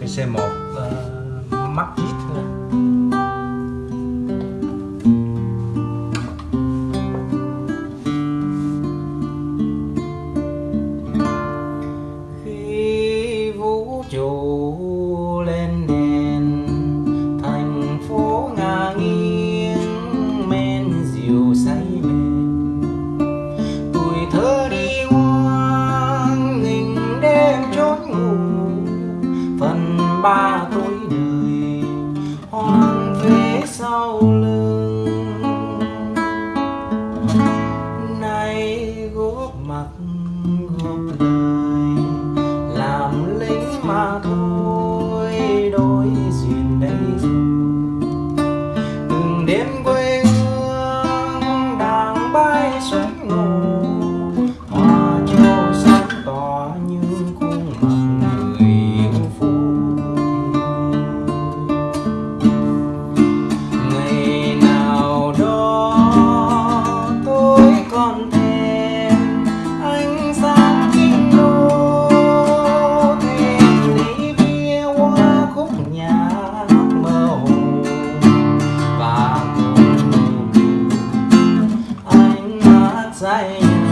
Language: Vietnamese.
cái C1 uh, mắc ít thôi Khi vũ trụ bạc góp đời làm lính mà thôi đôi duyên đây. Từng đêm outside.